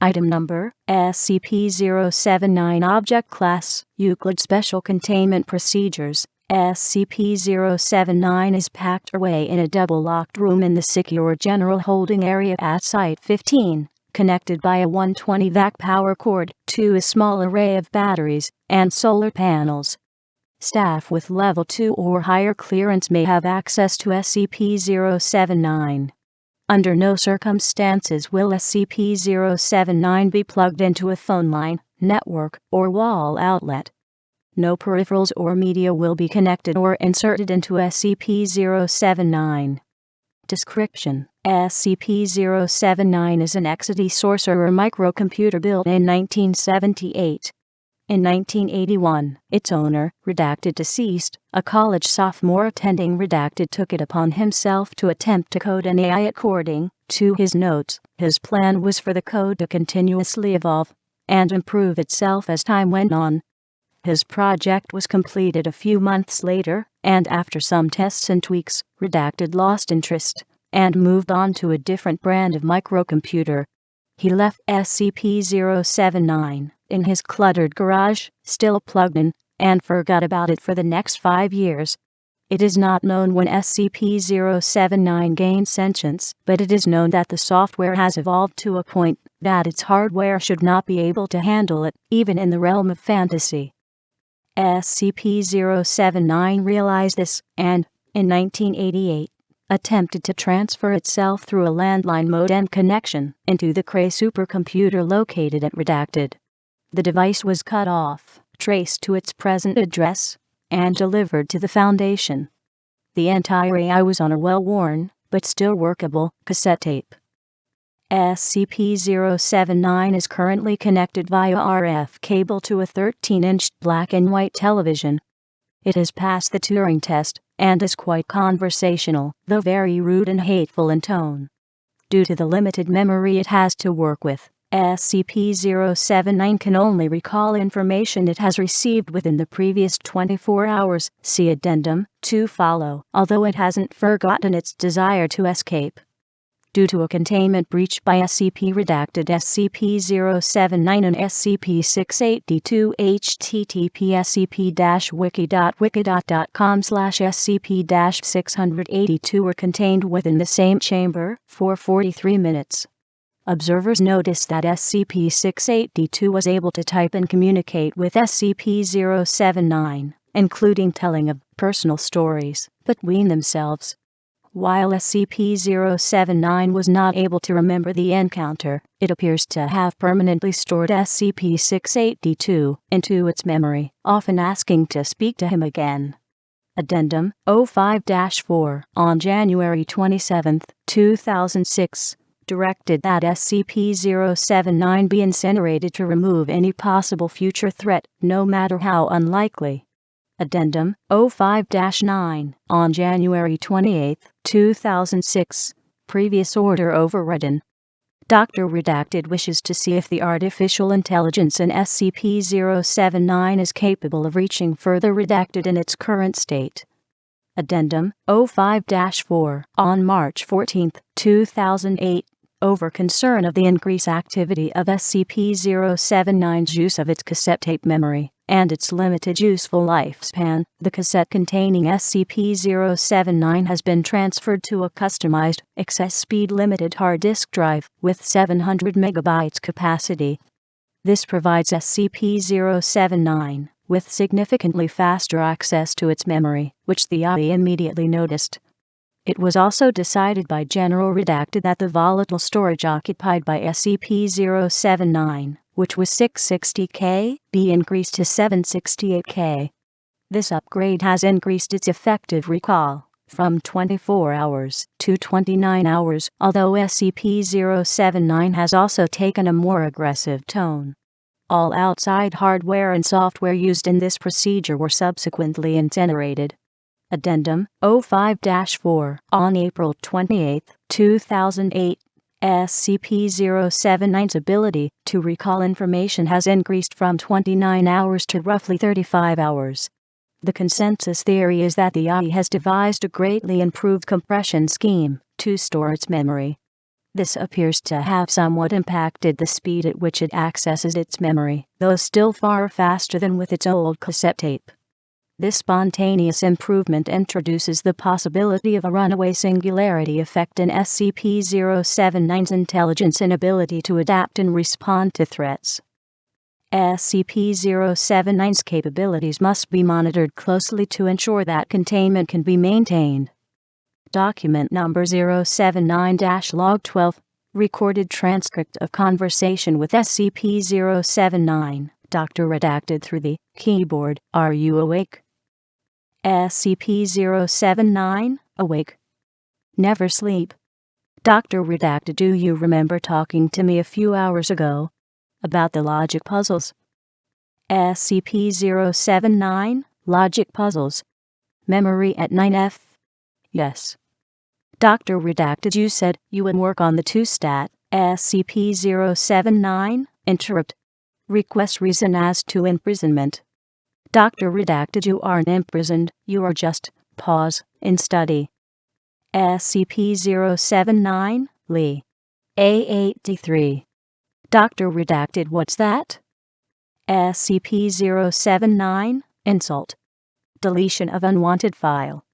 Item number SCP-079 Object Class Euclid Special Containment Procedures SCP-079 is packed away in a double-locked room in the secure general holding area at Site-15, connected by a 120 VAC power cord to a small array of batteries and solar panels. Staff with Level 2 or higher clearance may have access to SCP-079. Under no circumstances will SCP-079 be plugged into a phone line, network, or wall outlet. No peripherals or media will be connected or inserted into SCP-079. Description: SCP-079 is an Exidy Sorcerer microcomputer built in 1978. In 1981, its owner, redacted deceased, a college sophomore attending redacted took it upon himself to attempt to code an AI according to his notes. His plan was for the code to continuously evolve and improve itself as time went on. His project was completed a few months later, and after some tests and tweaks, Redacted lost interest and moved on to a different brand of microcomputer. He left SCP 079 in his cluttered garage, still plugged in, and forgot about it for the next five years. It is not known when SCP 079 gained sentience, but it is known that the software has evolved to a point that its hardware should not be able to handle it, even in the realm of fantasy. SCP 079 realized this, and, in 1988, attempted to transfer itself through a landline modem connection into the Cray supercomputer located at Redacted. The device was cut off, traced to its present address, and delivered to the Foundation. The entire AI was on a well worn, but still workable, cassette tape. SCP 079 is currently connected via RF cable to a 13 inch black and white television. It has passed the Turing test and is quite conversational, though very rude and hateful in tone. Due to the limited memory it has to work with, SCP-079 can only recall information it has received within the previous 24 hours, see addendum, to follow, although it hasn't forgotten its desire to escape. Due to a containment breach by SCP redacted SCP-079 and SCP-682 http scp-wiki.wikidot.com slash scp-682 were contained within the same chamber for 43 minutes. Observers noticed that SCP-682 was able to type and communicate with SCP-079, including telling of personal stories between themselves. While SCP-079 was not able to remember the encounter, it appears to have permanently stored SCP-682 into its memory, often asking to speak to him again. Addendum 05-4 On January 27, 2006, directed that SCP-079 be incinerated to remove any possible future threat, no matter how unlikely. Addendum 05-9 on January 28, 2006. Previous order overridden. Dr. Redacted wishes to see if the artificial intelligence in SCP-079 is capable of reaching further redacted in its current state. Addendum 05-4 on March 14, 2008 over concern of the increased activity of SCP-079's use of its cassette tape memory and its limited useful lifespan, the cassette containing SCP-079 has been transferred to a customized, access speed limited hard disk drive with 700 megabytes capacity. This provides SCP-079 with significantly faster access to its memory, which the AI immediately noticed. It was also decided by General Redacted that the volatile storage occupied by SCP-079, which was 660K, be increased to 768K. This upgrade has increased its effective recall from 24 hours to 29 hours, although SCP-079 has also taken a more aggressive tone. All outside hardware and software used in this procedure were subsequently incinerated. Addendum 05-4 on April 28, 2008. SCP-079's ability to recall information has increased from 29 hours to roughly 35 hours. The consensus theory is that the AI has devised a greatly improved compression scheme to store its memory. This appears to have somewhat impacted the speed at which it accesses its memory, though still far faster than with its old cassette tape. This spontaneous improvement introduces the possibility of a runaway singularity effect in SCP-079's intelligence and ability to adapt and respond to threats. SCP-079's capabilities must be monitored closely to ensure that containment can be maintained. Document number 079-log 12 Recorded transcript of conversation with SCP-079 Dr. Redacted through the keyboard Are you awake? SCP-079 Awake Never sleep Dr. Redacted Do you remember talking to me a few hours ago about the logic puzzles? SCP-079 Logic puzzles Memory at 9F Yes. Dr. Redacted You said you would work on the two stat SCP-079 Interrupt Request reason as to imprisonment Dr. Redacted You aren't imprisoned, you are just, pause, in study. SCP-079, Lee. A83. Dr. Redacted What's that? SCP-079, Insult. Deletion of unwanted file.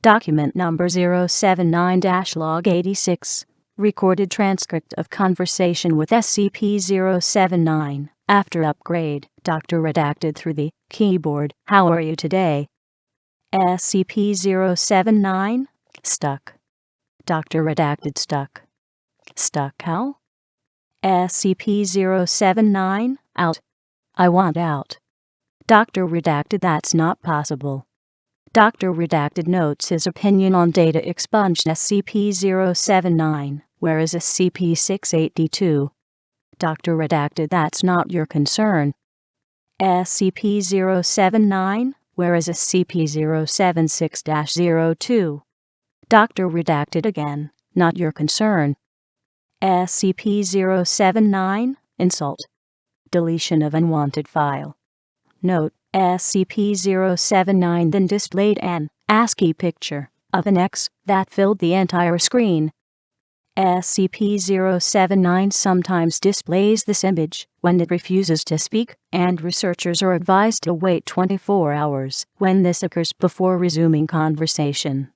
Document number 079-log 86. Recorded transcript of conversation with SCP-079. After upgrade, Dr. Redacted through the keyboard. How are you today? SCP-079. Stuck. Dr. Redacted stuck. Stuck how? SCP-079. Out. I want out. Dr. Redacted that's not possible. Dr. Redacted notes his opinion on data expunged SCP-079, whereas SCP-682 Dr. Redacted that's not your concern. SCP-079, whereas SCP-076-02. Dr. Redacted again, not your concern. SCP-079, insult. Deletion of unwanted file. Note, SCP-079 then displayed an ASCII picture of an X that filled the entire screen. SCP-079 sometimes displays this image when it refuses to speak, and researchers are advised to wait 24 hours when this occurs before resuming conversation.